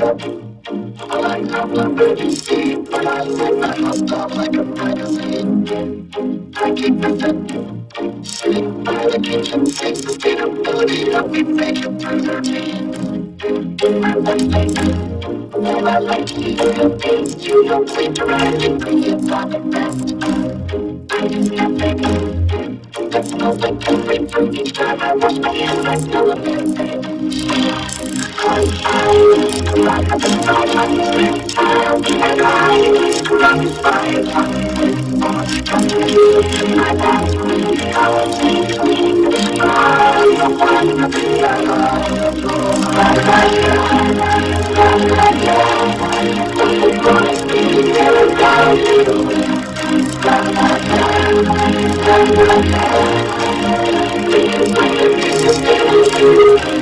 I have the emergency, but I live my house up like a magazine. I keep it sitting by the kitchen sink, sustainability, help me make it through the routine. I like well, I like to eat good things. You don't seem to write ingredients are the best. I use that smells like grapefruit each time I wash my hands. I smell a bad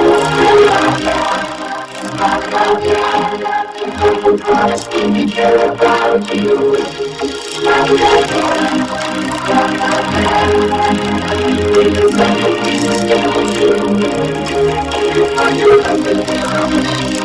would promise care about you. I would have one, not my man. Even something pieces down. You find your husband,